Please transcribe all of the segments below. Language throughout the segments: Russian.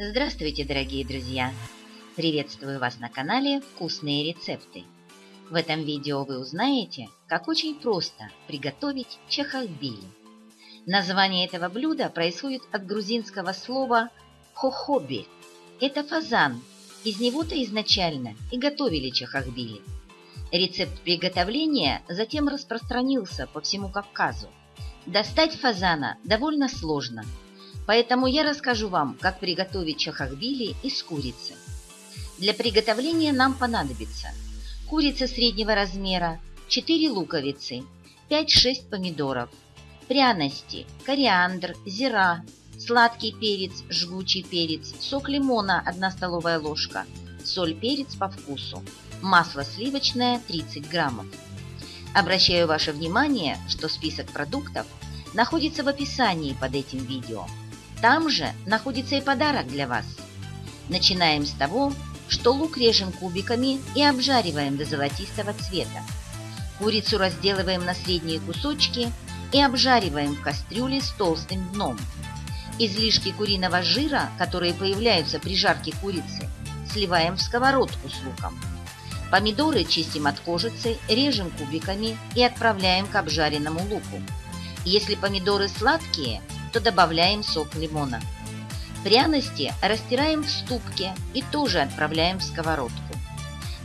Здравствуйте, дорогие друзья! Приветствую вас на канале «Вкусные рецепты». В этом видео вы узнаете, как очень просто приготовить чахахбили. Название этого блюда происходит от грузинского слова «хохоби». Это фазан, из него-то изначально и готовили чахахбили. Рецепт приготовления затем распространился по всему Кавказу. Достать фазана довольно сложно – Поэтому я расскажу вам, как приготовить чахахбили из курицы. Для приготовления нам понадобится курица среднего размера, 4 луковицы, 5-6 помидоров, пряности, кориандр, зира, сладкий перец, жгучий перец, сок лимона 1 столовая ложка, соль, перец по вкусу, масло сливочное 30 граммов. Обращаю ваше внимание, что список продуктов находится в описании под этим видео – там же находится и подарок для вас. Начинаем с того, что лук режем кубиками и обжариваем до золотистого цвета. Курицу разделываем на средние кусочки и обжариваем в кастрюле с толстым дном. Излишки куриного жира, которые появляются при жарке курицы, сливаем в сковородку с луком. Помидоры чистим от кожицы, режем кубиками и отправляем к обжаренному луку. Если помидоры сладкие – то добавляем сок лимона. Пряности растираем в ступке и тоже отправляем в сковородку.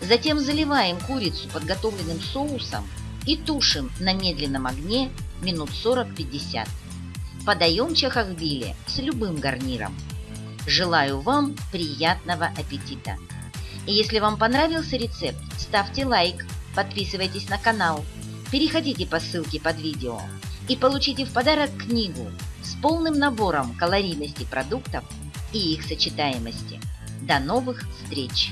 Затем заливаем курицу подготовленным соусом и тушим на медленном огне минут 40-50. Подаем чахахбили с любым гарниром. Желаю вам приятного аппетита! И если вам понравился рецепт, ставьте лайк, подписывайтесь на канал, переходите по ссылке под видео и получите в подарок книгу с полным набором калорийности продуктов и их сочетаемости. До новых встреч!